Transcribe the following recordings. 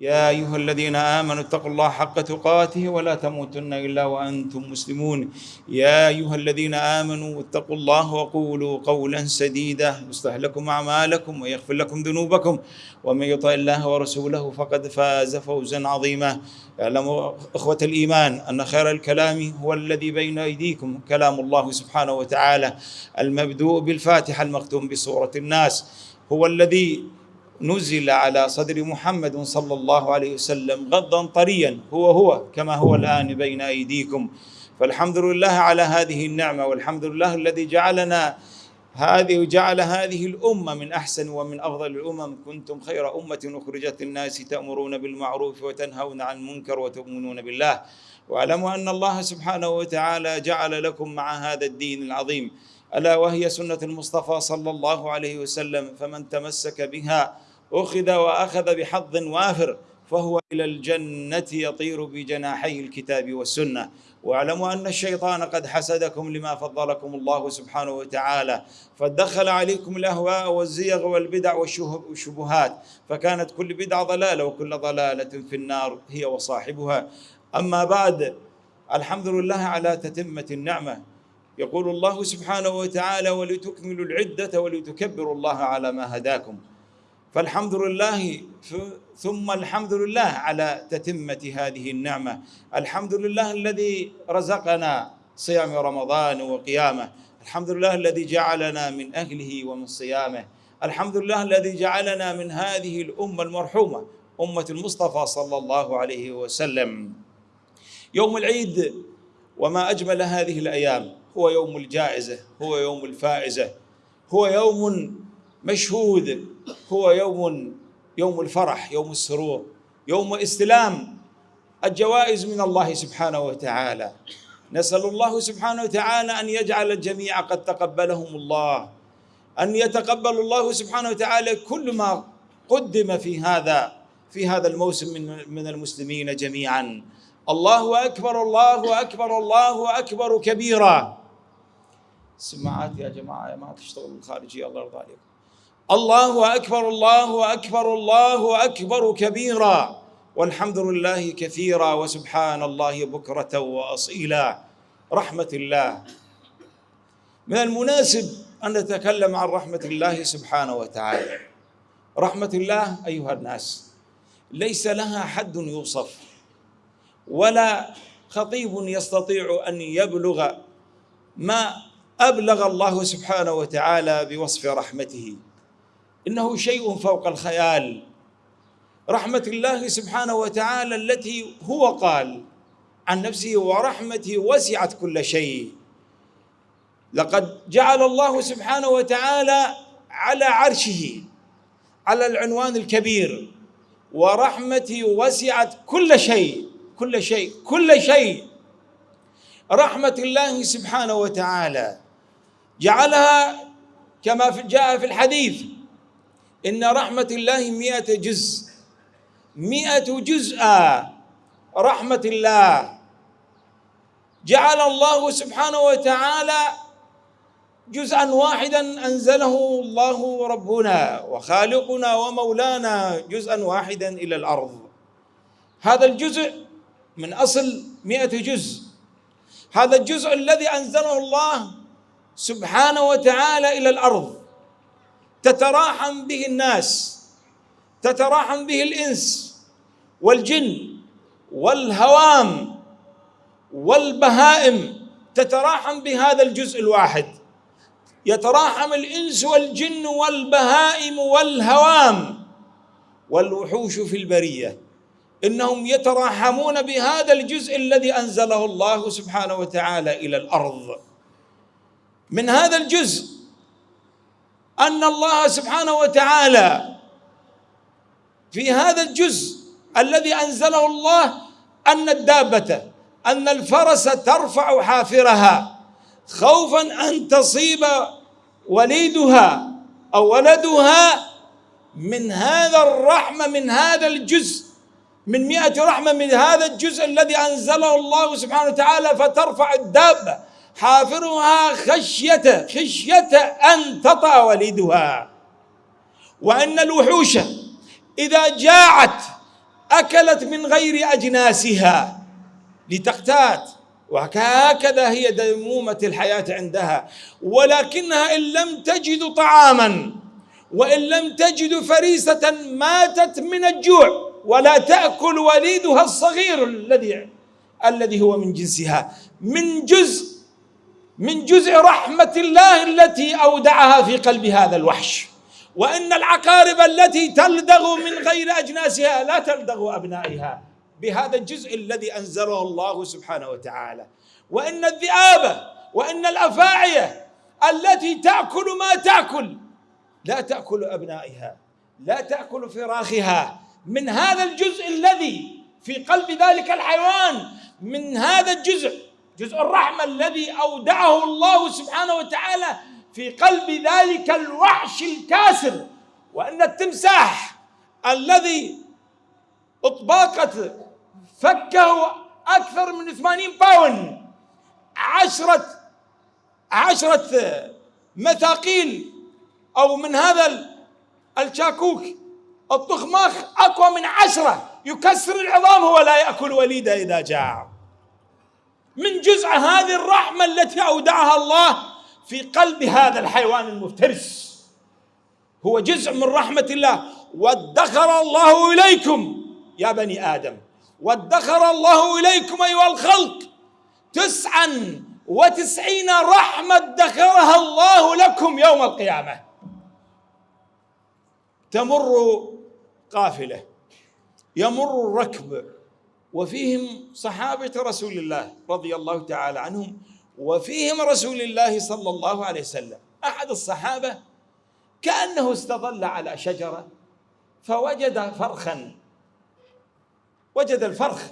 يا أيها الذين آمنوا اتقوا الله حق تقاته ولا تموتن إلا وأنتم مسلمون. يا أيها الذين آمنوا اتقوا الله وقولوا قولا سديدا. يصلح لكم أعمالكم ويغفر لكم ذنوبكم. ومن يطع الله ورسوله فقد فاز فوزا عظيما. اعلموا إخوة الإيمان أن خير الكلام هو الذي بين أيديكم. كلام الله سبحانه وتعالى المبدوء بالفاتحة المختوم بسورة الناس. هو الذي نزل على صدر محمد صلى الله عليه وسلم غضا طريا هو هو كما هو الآن بين أيديكم. فالحمد لله على هذه النعمة والحمد لله الذي جعلنا هذه وجعل هذه الأمة من أحسن ومن أفضل الأمم. كنتم خير أمة أخرجت الناس تأمرون بالمعروف وتنهون عن المنكر وتؤمنون بالله. واعلموا أن الله سبحانه وتعالى جعل لكم مع هذا الدين العظيم. ألا وهي سنة المصطفى صلى الله عليه وسلم فمن تمسك بها أخذ وأخذ بحظ وافر فهو إلى الجنة يطير بجناحي الكتاب والسنة. واعلموا أن الشيطان قد حسدكم لما فضلكم الله سبحانه وتعالى فدخل عليكم الأهواء والزيغ والبدع والشبهات فكانت كل بدعة ضلالة وكل ضلالة في النار هي وصاحبها. أما بعد الحمد لله على تتمة النعمة. يقول الله سبحانه وتعالى ولتكملوا العدة ولتكبروا الله على ما هداكم. فالحمد لله ثم الحمد لله على تتمة هذه النعمة. الحمد لله الذي رزقنا صيام رمضان وقيامه. الحمد لله الذي جعلنا من أهله ومن صيامه. الحمد لله الذي جعلنا من هذه الأمة المرحومة أمة المصطفى صلى الله عليه وسلم. يوم العيد وما أجمل هذه الأيام هو يوم الجائزة هو يوم الفائزة هو يوم مشهود هو يوم يوم الفرح يوم السرور يوم استلام الجوائز من الله سبحانه وتعالى. نسأل الله سبحانه وتعالى أن يجعل الجميع قد تقبلهم الله أن يتقبل الله سبحانه وتعالى كل ما قدم في هذا في هذا الموسم من من المسلمين جميعا. الله أكبر الله أكبر الله أكبر كبيرا. سماعات يا جماعة ما تشتغل الخارجية الله يرضى عليكم. الله أكبر الله أكبر الله أكبر كبيرا. والحمد لله كثيرا وسبحان الله بكرة وأصيلا. رحمة الله. من المناسب أن نتكلم عن رحمة الله سبحانه وتعالى. رحمة الله أيها الناس ليس لها حد يوصف ولا خطيب يستطيع أن يبلغ ما أبلغ الله سبحانه وتعالى بوصف رحمته. إنه شيء فوق الخيال. رحمة الله سبحانه وتعالى التي هو قال عن نفسه ورحمتي وسعت كل شيء. لقد جعل الله سبحانه وتعالى على عرشه على العنوان الكبير ورحمتي وسعت كل شيء كل شيء كل شيء. رحمة الله سبحانه وتعالى جعلها كما جاء في الحديث إن رحمة الله مئة جزء. مئة جزء. رحمة الله. جعل الله سبحانه وتعالى جزءا واحدا أنزله الله ربنا وخالقنا ومولانا جزءا واحدا إلى الأرض. هذا الجزء من أصل مئة جزء. هذا الجزء الذي أنزله الله سبحانه وتعالى إلى الأرض. تتراحم به الناس تتراحم به الإنس والجن والهوام والبهائم تتراحم بهذا الجزء الواحد. يتراحم الإنس والجن والبهائم والهوام والوحوش في البرية. إنهم يتراحمون بهذا الجزء الذي أنزله الله سبحانه وتعالى إلى الأرض. من هذا الجزء أن الله سبحانه وتعالى في هذا الجزء الذي أنزله الله أن الدابة أن الفرس ترفع حافرها خوفا أن تصيب وليدها أو ولدها من هذا الرحمة من هذا الجزء من مئة رحمة من هذا الجزء الذي أنزله الله سبحانه وتعالى فترفع الدابة. حافرها خشية خشية أن تطأ وليدها. وأن الوحوش إذا جاعت أكلت من غير أجناسها لتقتات وهكذا هي ديمومة الحياة عندها. ولكنها إن لم تجد طعاما وإن لم تجد فريسة ماتت من الجوع ولا تأكل وليدها الصغير الذي الذي هو من جنسها. من جزء من جزء رحمة الله التي أودعها في قلب هذا الوحش. وإن العقارب التي تلدغ من غير أجناسها لا تلدغ أبنائها بهذا الجزء الذي أنزله الله سبحانه وتعالى. وإن الذئاب وإن الأفاعية التي تأكل ما تأكل لا تأكل أبنائها لا تأكل فراخها. من هذا الجزء الذي في قلب ذلك الحيوان من هذا الجزء جزء الرحمة الذي أودعه الله سبحانه وتعالى في قلب ذلك الوحش الكاسر وأن التمساح الذي أطباقت فكه أكثر من 80 باون عشرة عشرة مثاقيل أو من هذا الشاكوك الطخماخ أقوى من عشرة يكسر العظام هو لا يأكل وليده إذا جاع. من جزء هذه الرحمة التي أودعها الله في قلب هذا الحيوان المفترس. هو جزء من رحمة الله. وادخر الله إليكم يا بني آدم. وادخر الله إليكم أيها الخلق. تسعا وتسعين رحمة ادخرها الله لكم يوم القيامة. تمر قافلة. يمر الركب وفيهم صحابة رسول الله رضي الله تعالى عنهم وفيهم رسول الله صلى الله عليه وسلم. أحد الصحابة كأنه استظل على شجرة فوجد فرخا وجد الفرخ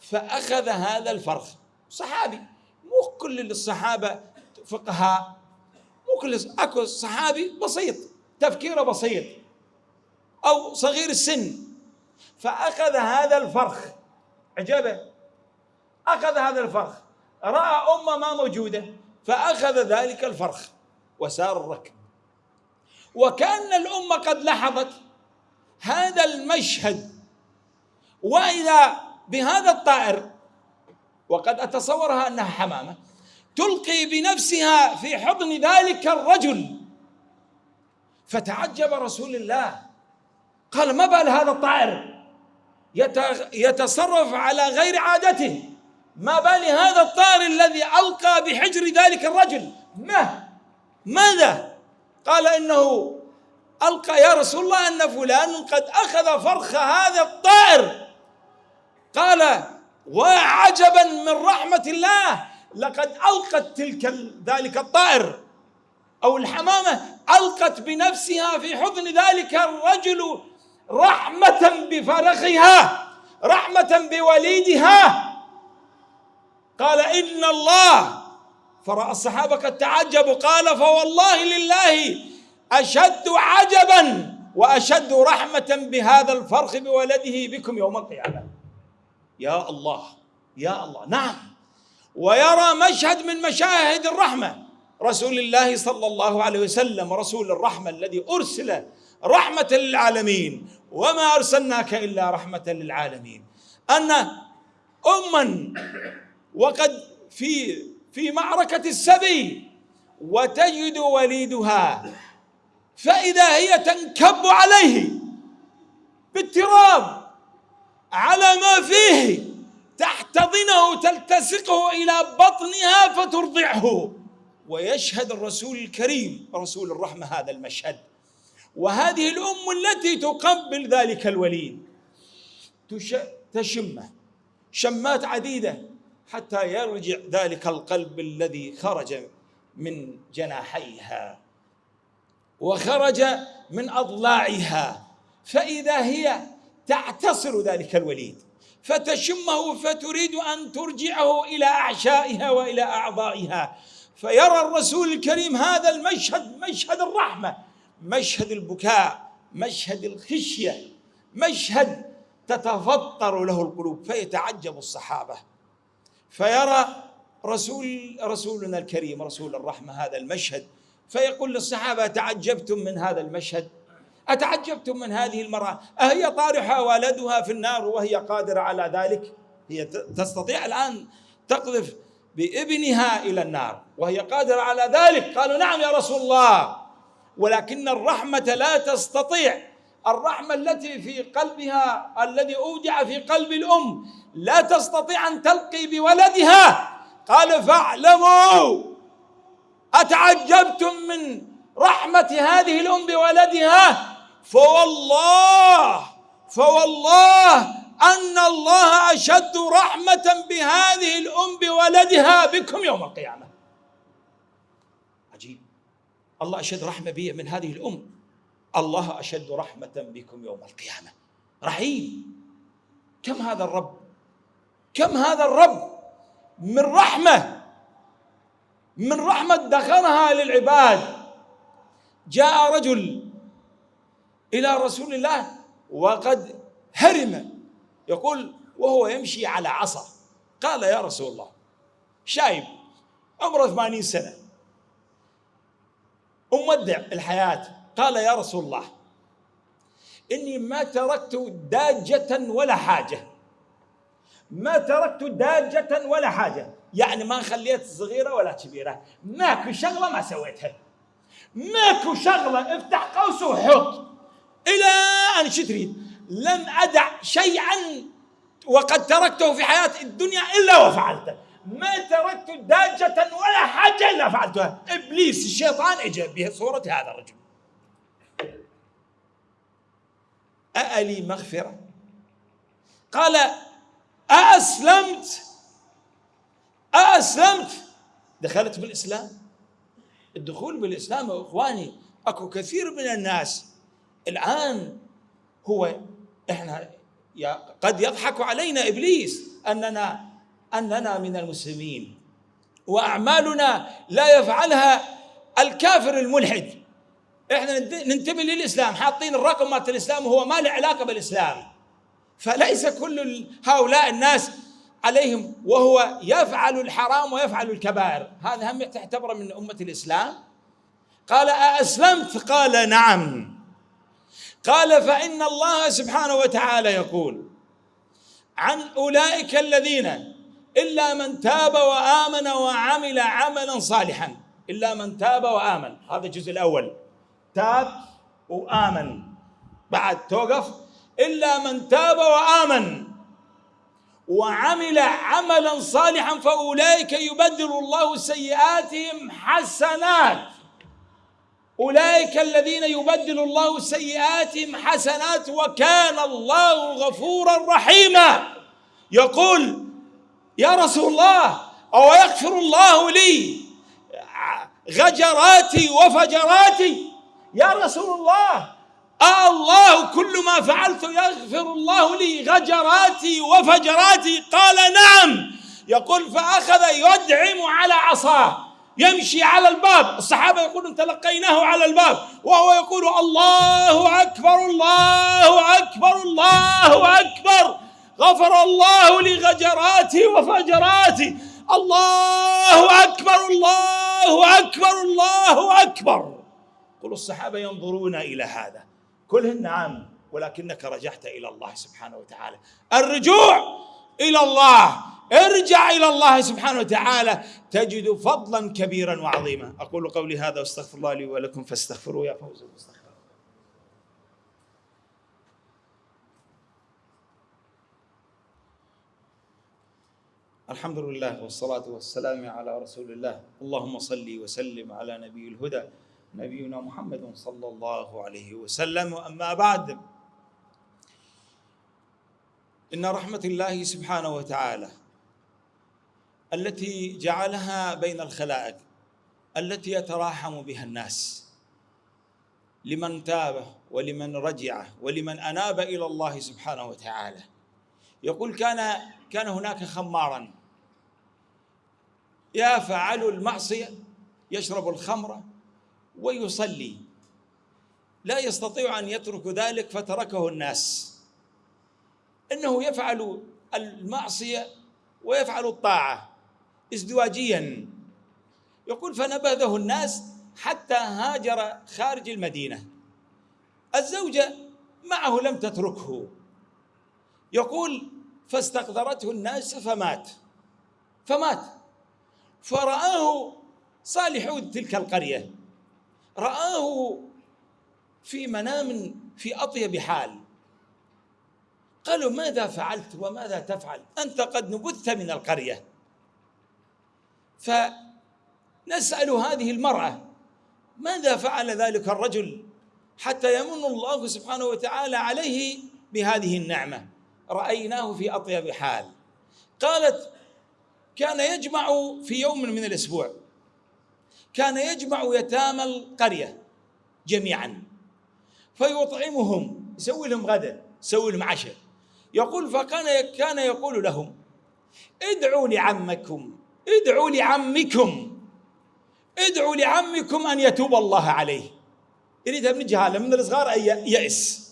فأخذ هذا الفرخ. صحابي مو كل الصحابة فقهاء مو كل أكو صحابي بسيط تفكيره بسيط أو صغير السن فأخذ هذا الفرخ عجبه. أخذ هذا الفرخ رأى أمه ما موجودة فأخذ ذلك الفرخ وسار الركب. وكأن الأمة قد لاحظت هذا المشهد. وإذا بهذا الطائر وقد أتصورها أنها حمامة تلقي بنفسها في حضن ذلك الرجل. فتعجب رسول الله قال ما بال هذا الطائر؟ يتصرف على غير عادته. ما بال هذا الطائر الذي ألقى بحجر ذلك الرجل؟ ما ماذا؟ قال إنه ألقى يا رسول الله أن فلان قد أخذ فرخ هذا الطائر. قال وعجبا من رحمة الله لقد ألقت تلك ذلك الطائر. أو الحمامة ألقت بنفسها في حضن ذلك الرجل رحمة بفرخها رحمة بوليدها. قال إن الله فرأى الصحابة قد تعجبوا قال فوالله لله أشد عجبا وأشد رحمة بهذا الفرخ بولده بكم يوم القيامة. يا الله يا الله نعم. ويرى مشهد من مشاهد الرحمة. رسول الله صلى الله عليه وسلم رسول الرحمة الذي أرسل رحمة للعالمين. وما أرسلناك إلا رحمة للعالمين. أن أما وقد في في معركة السبي وتجد وليدها فإذا هي تنكب عليه بالتراب على ما فيه تحتضنه تلتصقه إلى بطنها فترضعه. ويشهد الرسول الكريم رسول الرحمة هذا المشهد. وهذه الأم التي تقبل ذلك الوليد. تشمه شمات عديدة حتى يرجع ذلك القلب الذي خرج من جناحيها وخرج من أضلاعها. فإذا هي تعتصر ذلك الوليد فتشمه فتريد أن ترجعه إلى أعشائها وإلى أعضائها. فيرى الرسول الكريم هذا المشهد مشهد الرحمة. مشهد البكاء مشهد الخشية مشهد تتفطر له القلوب فيتعجب الصحابة. فيرى رسول رسولنا الكريم رسول الرحمة هذا المشهد فيقول للصحابة تعجبتم من هذا المشهد؟ أتعجبتم من هذه المرأة؟ أهي طارحة ولدها في النار وهي قادرة على ذلك؟ هي تستطيع الآن تقذف بابنها إلى النار وهي قادرة على ذلك؟ قالوا نعم يا رسول الله. ولكن الرحمة لا تستطيع. الرحمة التي في قلبها الذي أودع في قلب الأم لا تستطيع أن تلقي بولدها. قال فاعلموا أتعجبتم من رحمة هذه الأم بولدها؟ فوالله فوالله أن الله أشد رحمة بهذه الأم بولدها بكم يوم القيامة. الله أشد رحمة بي من هذه الأم. الله أشد رحمة بكم يوم القيامة. رحيم. كم هذا الرب؟ كم هذا الرب؟ من رحمة. من رحمة دخلها للعباد. جاء رجل إلى رسول الله وقد هرم. يقول وهو يمشي على عصا. قال يا رسول الله شايب عمره ثمانين سنة. ومودع الحياة. قال يا رسول الله إني ما تركت داجة ولا حاجة. ما تركت داجة ولا حاجة. يعني ما خليت صغيرة ولا كبيرة. ماكو شغلة ما سويتها. ماكو شغلة. افتح قوس وحط. إلى أن تريد. لم أدع شيئا وقد تركته في حياة الدنيا إلا وفعلته. ما تركت داجة ولا حاجة إلا فعلتها. إبليس الشيطان إجا بصورة هذا الرجل. أألي مغفرة؟ قال أأسلمت. أأسلمت. دخلت بالإسلام؟ الدخول بالإسلام يا إخواني أكو كثير من الناس الآن هو إحنا قد يضحك علينا إبليس أننا أننا من المسلمين وأعمالنا لا يفعلها الكافر الملحد. إحنا ننتمي للإسلام حاطين الرقم مالت الإسلام وهو ما له علاقة بالإسلام. فليس كل هؤلاء الناس عليهم وهو يفعل الحرام ويفعل الكبائر. هذا هم تعتبره من أمة الإسلام. قال أأسلمت؟ قال نعم. قال فإن الله سبحانه وتعالى يقول عن أولئك الذين إلا من تاب وآمن وعمل عملا صالحا. إلا من تاب وآمن. هذا الجزء الأول. تاب وآمن. بعد توقف. إلا من تاب وآمن وعمل عملا صالحا فأولئك يبدل الله سيئاتهم حسنات. أولئك الذين يبدل الله سيئاتهم حسنات وكان الله غفورا رحيما. يقول يا رسول الله أو يغفر الله لي؟ غجراتي وفجراتي. يا رسول الله آه الله كل ما فعلت يغفر الله لي غجراتي وفجراتي؟ قال نعم. يقول فأخذ يدعم على عصاه يمشي على الباب. الصحابة يقولون تلقيناه على الباب وهو يقول الله أكبر الله أكبر الله أكبر. غفر الله لغجراتي وفجراتي الله أكبر الله أكبر الله أكبر. كل الصحابة ينظرون إلى هذا. كلهن نعم ولكنك رجعت إلى الله سبحانه وتعالى. الرجوع إلى الله. ارجع إلى الله سبحانه وتعالى. تجد فضلا كبيرا وعظيما. أقول قولي هذا واستغفر الله لي ولكم فاستغفروا يا فوز المستغفر. الحمد لله والصلاة والسلام على رسول الله اللهم صل وسلم على نبي الهدى نبينا محمد صلى الله عليه وسلم واما بعد ان رحمه الله سبحانه وتعالى التي جعلها بين الخلائق التي يتراحم بها الناس لمن تاب ولمن رجع ولمن اناب إلى الله سبحانه وتعالى يقول كان كان هناك خمارا يفعل المعصية يشرب الخمر ويصلي. لا يستطيع أن يترك ذلك فتركه الناس. إنه يفعل المعصية ويفعل الطاعة ازدواجيا. يقول فنبذه الناس حتى هاجر خارج المدينة. الزوجة معه لم تتركه. يقول فاستقدرته الناس فمات. فمات. فرآه صالحو تلك القرية. رآه في منام في أطيب حال. قالوا ماذا فعلت وماذا تفعل؟ أنت قد نبذت من القرية. فنسأل هذه المرأة ماذا فعل ذلك الرجل حتى يمن الله سبحانه وتعالى عليه بهذه النعمة؟ رأيناه في أطيب حال. قالت كان يجمع في يوم من الأسبوع. كان يجمع يتامى القرية جميعا. فيطعمهم يسوي لهم غدا يسوي لهم عشاء. يقول فكان كان يقول لهم ادعوا لعمكم ادعوا لعمكم ادعوا لعمكم أن يتوب الله عليه. يريدها من جهالة من الصغار أن يأس.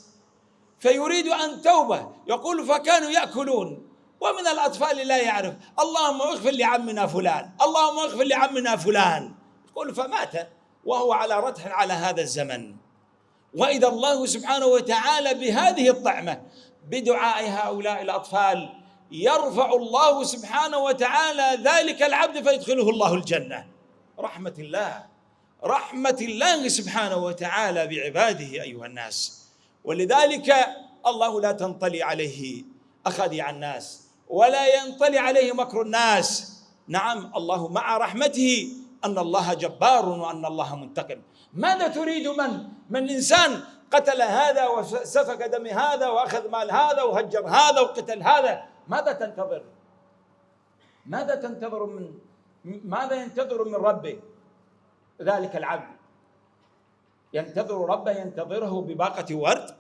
فيريد أن توبة. يقول فكانوا يأكلون. ومن الأطفال لا يعرف اللهم اغفر لعمنا فلان اللهم اغفر لعمنا فلان. يقول فمات وهو على رتح على هذا الزمن. وإذا الله سبحانه وتعالى بهذه الطعمة بدعاء هؤلاء الأطفال يرفع الله سبحانه وتعالى ذلك العبد فيدخله الله الجنة. رحمة الله رحمة الله سبحانه وتعالى بعباده أيها الناس. ولذلك الله لا تنطلي عليه أخذي الناس. ولا ينطلي عليه مكر الناس. نعم الله مع رحمته أن الله جبار وأن الله منتقم. ماذا تريد من؟ من إنسان قتل هذا وسفك دم هذا وأخذ مال هذا وهجر هذا وقتل هذا. ماذا تنتظر؟ ماذا تنتظر من ماذا ينتظر من ربه؟ ذلك العبد. ينتظر ربه ينتظره بباقة ورد.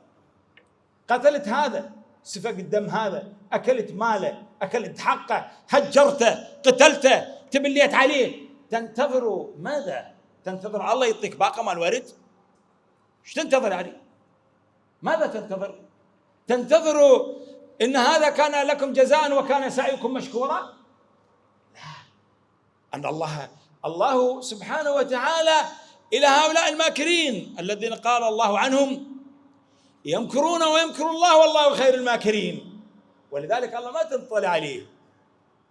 قتلت هذا. سفك الدم هذا أكلت ماله أكلت حقه هجرته قتلته تبليت عليه تنتظر ماذا؟ تنتظر الله يعطيك باقة مال ورد؟ إيش تنتظر يعني؟ ماذا تنتظر؟ تنتظر إن هذا كان لكم جزاء وكان سعيكم مشكورا؟ لا. أن الله الله سبحانه وتعالى إلى هؤلاء الماكرين الذين قال الله عنهم يمكرون ويمكر الله والله خير الماكرين. ولذلك الله ما تنطلع عليه.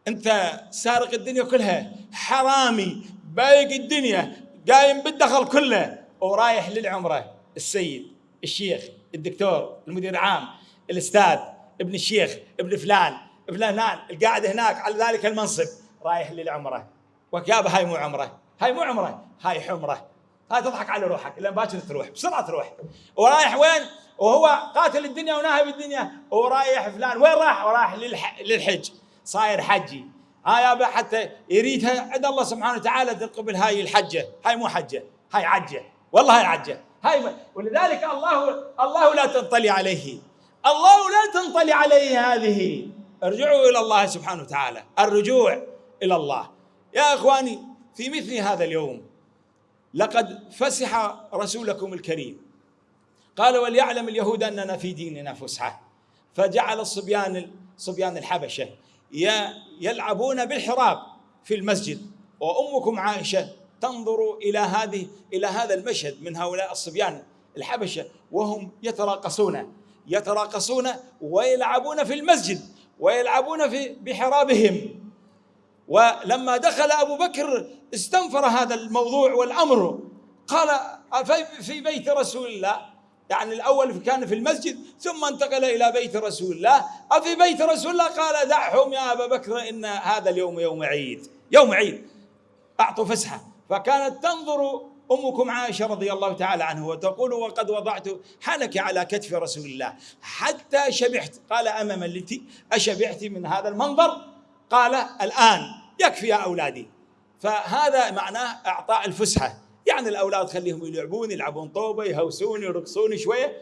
انت سارق الدنيا كلها حرامي بايق الدنيا قايم بالدخل كله ورايح للعمرة. السيد الشيخ الدكتور المدير العام الأستاذ ابن الشيخ ابن فلان فلان القاعد هناك على ذلك المنصب رايح للعمرة. وكابه هاي مو عمرة. هاي مو عمرة هاي حمرة. هاي تضحك على روحك لأن باكر تروح بسرعة تروح. ورايح وين؟ وهو قاتل الدنيا وناهب الدنيا ورايح فلان وين راح؟ وراح للح... للحج. صاير حجي. هاي حتى يريدها عند الله سبحانه وتعالى تقبل هاي الحجة. هاي مو حجة هاي عجة. والله هاي عجة. هاي ولذلك الله الله لا تنطلي عليه. الله لا تنطلي عليه هذه. ارجعوا إلى الله سبحانه وتعالى. الرجوع إلى الله. يا إخواني في مثل هذا اليوم لقد فسح رسولكم الكريم. قال وليعلم اليهود أننا في ديننا فسحة. فجعل الصبيان صبيان الحبشة يلعبون بالحراب في المسجد. وأمكم عائشة تنظر إلى هذه إلى هذا المشهد من هؤلاء الصبيان الحبشة وهم يتراقصون. يتراقصون ويلعبون في المسجد ويلعبون في بحرابهم. ولما دخل أبو بكر استنفر هذا الموضوع والأمر. قال في بيت رسول الله يعني الأول كان في المسجد ثم انتقل إلى بيت رسول الله. أفي بيت رسول الله؟ قال دعهم يا أبا بكر إن هذا اليوم يوم عيد. يوم عيد. أعطوا فسحة. فكانت تنظر أمكم عائشة رضي الله تعالى عنه وتقول وقد وضعت حنك على كتف رسول الله حتى شبعت. قال أمام التي أشبعت من هذا المنظر. قال الآن يكفي يا أولادي. فهذا معناه إعطاء الفسحة. يعني الأولاد خليهم يلعبون يلعبون طوبة يهوسون يرقصون شوية.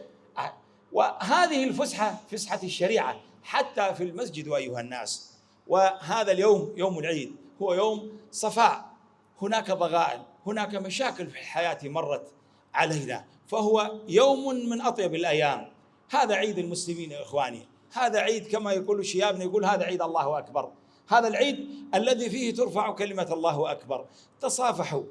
وهذه الفسحة فسحة الشريعة حتى في المسجد ايها الناس. وهذا اليوم يوم العيد هو يوم صفاء. هناك ضغائن هناك مشاكل في الحياة مرت علينا. فهو يوم من أطيب الأيام. هذا عيد المسلمين يا إخواني. هذا عيد كما يقول شيابنا يقول هذا عيد الله أكبر. هذا العيد الذي فيه ترفع كلمة الله أكبر. تصافحوا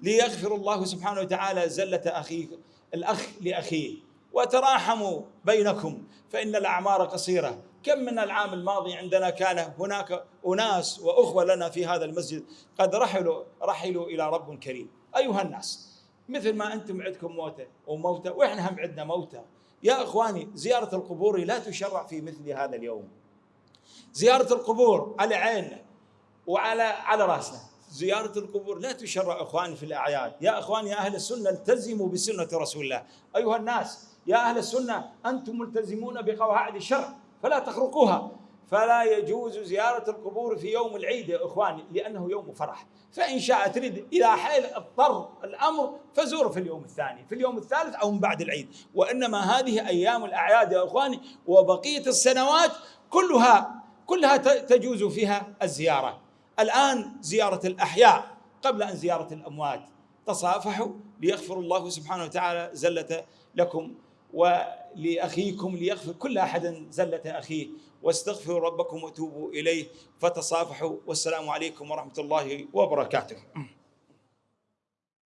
ليغفر الله سبحانه وتعالى زلة أخيه الأخ لأخيه. وتراحموا بينكم فإن الأعمار قصيرة. كم من العام الماضي عندنا كان هناك أناس وأخوة لنا في هذا المسجد قد رحلوا رحلوا إلى رب كريم. أيها الناس مثل ما أنتم عندكم موتى وموتى وإحنا هم عندنا موتى يا إخواني زيارة القبور لا تشرع في مثل هذا اليوم. زيارة القبور على عيننا وعلى على راسنا زيارة القبور لا تشرع إخواني في الأعياد. يا إخواني يا أهل السنة التزموا بسنة رسول الله. أيها الناس يا أهل السنة أنتم ملتزمون بقواعد الشرع فلا تخرقوها. فلا يجوز زيارة القبور في يوم العيد يا إخواني لأنه يوم فرح. فإن شاء تريد إذا حيل اضطر الأمر فزور في اليوم الثاني. في اليوم الثالث أو من بعد العيد. وإنما هذه أيام الأعياد يا إخواني وبقية السنوات كلها كلها تجوز فيها الزيارة. الآن زيارة الأحياء قبل أن زيارة الأموات. تصافحوا ليغفر الله سبحانه وتعالى زلة لكم ولأخيكم ليغفر كل أحد زلة أخيه. واستغفروا ربكم وتوبوا إليه. فتصافحوا. والسلام عليكم ورحمة الله وبركاته.